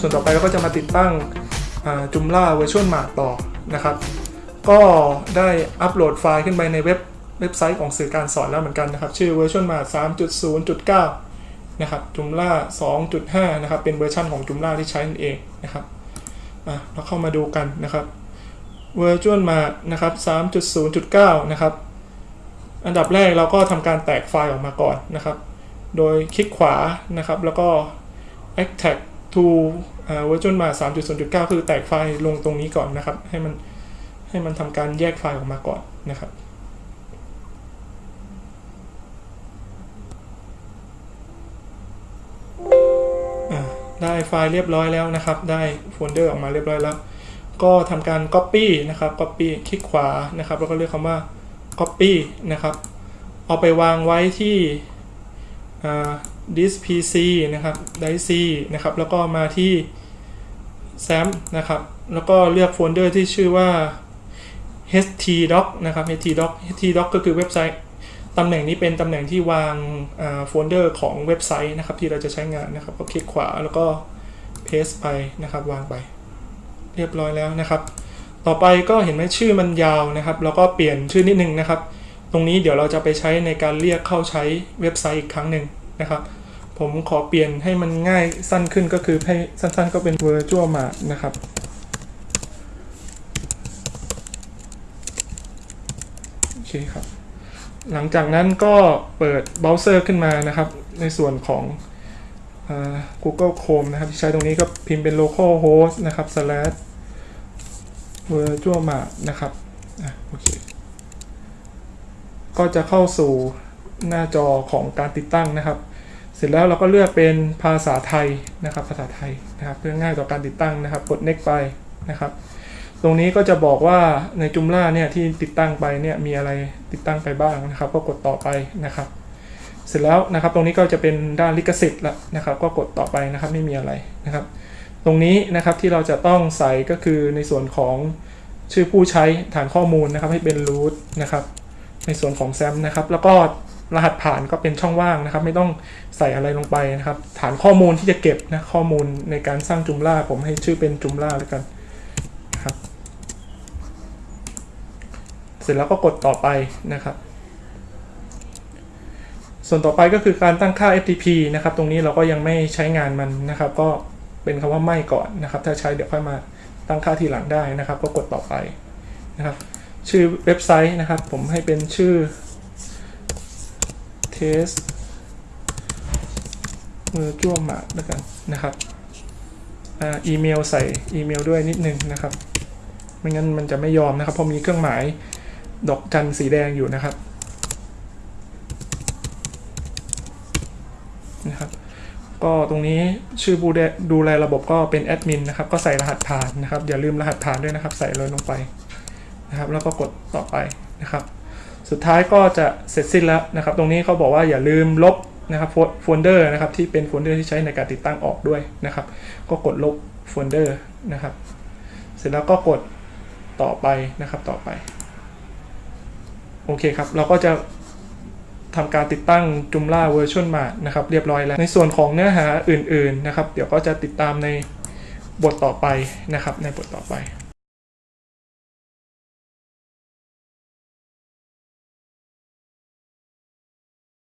ส่วนต่อไปเราก็จะมาติดตั้ง Joomla VirtueMart ต่อนะครับ ก็ได้อัปโหลดไฟล์ขึ้นไปในเว็บเว็บไซต์ของสื่อการสอนแล้วเหมือนกันนะครับ ชื่อเวอร์ชวลมา3.0.9 นะครับ Joomla 2.5 นะครับ เป็นเวอร์ชันของ Joomla ที่ใช้นั่นเองนะครับเราเข้ามาดูกันนะครับเวอร์ชวลมานะครับ 3.0.9 นะครับ อันดับแรกเราก็ทำการแตกไฟล์ออกมาก่อนนะครับ โดยคลิกขวานะครับ แล้วก็ extract to เวอร์ชันมา 3.0.9 คือแตกไฟล์ลงตรงนี้ก่อนนะครับ ให้มันให้มันทำการแยกไฟล์ออกมาก่อนนะครับได้ไฟล์เรียบร้อยแล้วนะครับ ได้โฟลเดอร์ออกมาเรียบร้อยแล้ว ก็ทำการ Copy นะครับ Copy คลิกขวานะครับ แล้วก็เลือกคำว่า Copy นะครับ เอาไปวางไว้ที่ This PC นะครับ Disk C นะครับ แล้วก็มาที่ XAMPP นะครับ แล้วก็เลือกโฟลเดอร์ที่ชื่อว่า htdocs นะครับ htdocs htdocs ก็คือเว็บไซต์ตำแหน่งนี้เป็นตำแหน่งที่วางโฟลเดอร์ของเว็บไซต์นะครับ ที่เราจะใช้งานนะครับ ก็คลิกขวาแล้วก็ paste ไปนะครับ วางไป เรียบร้อยแล้วนะครับ ต่อไปก็เห็นไหมชื่อมันยาวนะครับ แล้วก็เปลี่ยนชื่อนิดนึงนะครับ ตรงนี้เดี๋ยวเราจะไปใช้ในการเรียกเข้าใช้เว็บไซต์อีกครั้งหนึ่งนะครับ ผมขอเปลี่ยนให้มันง่ายสั้นขึ้นก็คือให้สั้นๆก็เป็น virtual mart นะครับ โอเคครับ หลังจากนั้นก็เปิดเบราว์เซอร์ขึ้นมานะครับ ในส่วนของ Google Chrome นะครับ ที่ใช้ตรงนี้ก็พิมพ์เป็น localhost นะครับ slash virtual mart นะครับอโอเค ก็จะเข้าสู่หน้าจอของการติดตั้งนะครับ เสร็จแล้วเราก็เลือกเป็นภาษาไทยนะครับ ภาษาไทยนะครับ เพื่อง่ายต่อการติดตั้งนะครับ กด next ไปนะครับ ตรงนี้ก็จะบอกว่าในจุมล่าเนี่ยที่ติดตั้งไปเนี่ยมีอะไรติดตั้งไปบ้างนะครับ ก็กดต่อไปนะครับ เสร็จแล้วนะครับ ตรงนี้ก็จะเป็นด้านลิขสิทธิ์ล้วนะครับ ก็กดต่อไปนะครับไม่มีอะไรนะครับ ตรงนี้นะครับที่เราจะต้องใส่ก็คือในส่วนของชื่อผู้ใช้ฐานข้อมูลนะครับให้เป็น root นะครับ ในส่วนของแซมนะครับ แล้วก็ รหัสผ่านก็เป็นช่องว่างนะครับ ไม่ต้องใส่อะไรลงไปนะครับ ฐานข้อมูลที่จะเก็บนะข้อมูลในการสร้างจุมล่าผมให้ชื่อเป็นจุมล่าแล้วกันนะครับ เสร็จแล้วก็กดต่อไปนะครับ ส่วนต่อไปก็คือการตั้งค่า FTP นะครับ ตรงนี้เราก็ยังไม่ใช้งานมันนะครับ ก็เป็นคำว่าไม่ก่อนนะครับ ถ้าใช้เดี๋ยวค่อยมาตั้งค่าทีหลังได้นะครับ ก็กดต่อไปนะครับ ชื่อเว็บไซต์นะครับ ผมให้เป็นชื่อ test virtual mart แล้วกันนะครับอีเมลใส่อีเมลด้วยนิดนึงนะครับ ไม่งั้นมันจะไม่ยอมนะครับ เพราะมีเครื่องหมายดอกจันสีแดงอยู่นะครับนะครับ ก็ตรงนี้ชื่อผู้ดูแลระบบก็เป็นแอดมินนะครับ ก็ใส่รหัสผ่านนะครับ อย่าลืมรหัสผ่านด้วยนะครับ ใส่เลยลงไปนะครับ แล้วก็กดต่อไปนะครับ สุดท้ายก็จะเสร็จสิ้นแล้วนะครับ ตรงนี้เขาบอกว่าอย่าลืมลบนะครับโฟลเดอร์นะครับที่เป็นโฟลเดอร์ที่ใช้ในการติดตั้งออกด้วยนะครับ ก็กดลบโฟลเดอร์นะครับ เสร็จแล้วก็กดต่อไปนะครับต่อไปโอเคครับ เราก็จะทำการติดตั้งจุมล่าเวอร์ชันมานะครับเรียบร้อยแล้ว ในส่วนของเนื้อหาอื่นๆนะครับ เดี๋ยวก็จะติดตามในบทต่อไปนะครับในบทต่อไป